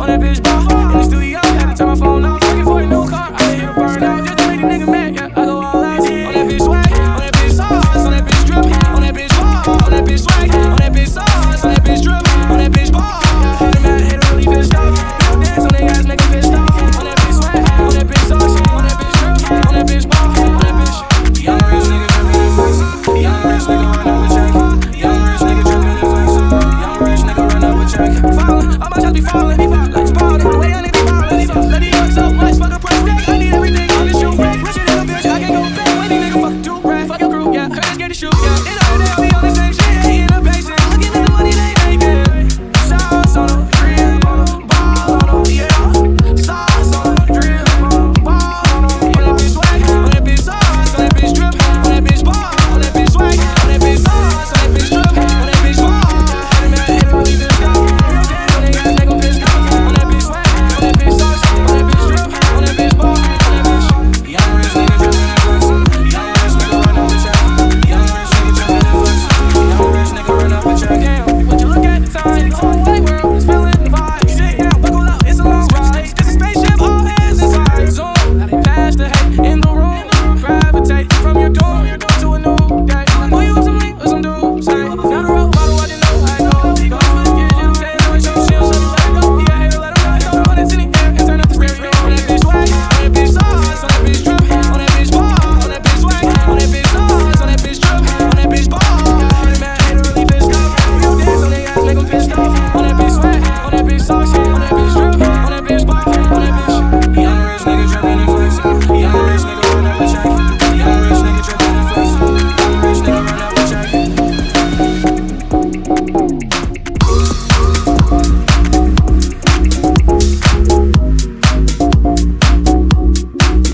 on that bitch. In the studio, turn my phone off. Looking for a new car. I out. Just nigga mad. Yeah. be on the same shit.